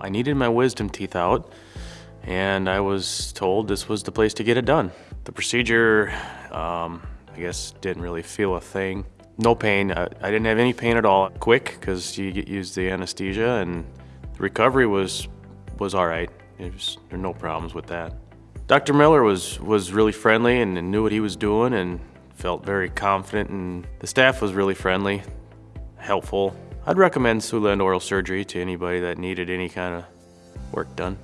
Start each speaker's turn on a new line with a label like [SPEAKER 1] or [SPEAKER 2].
[SPEAKER 1] I needed my wisdom teeth out and I was told this was the place to get it done. The procedure, um, I guess, didn't really feel a thing. No pain. I, I didn't have any pain at all. Quick, because you get used the anesthesia, and the recovery was was all right. Was, there were no problems with that. Dr. Miller was was really friendly and knew what he was doing, and felt very confident. And the staff was really friendly, helpful. I'd recommend Siouxland Oral Surgery to anybody that needed any kind of work done.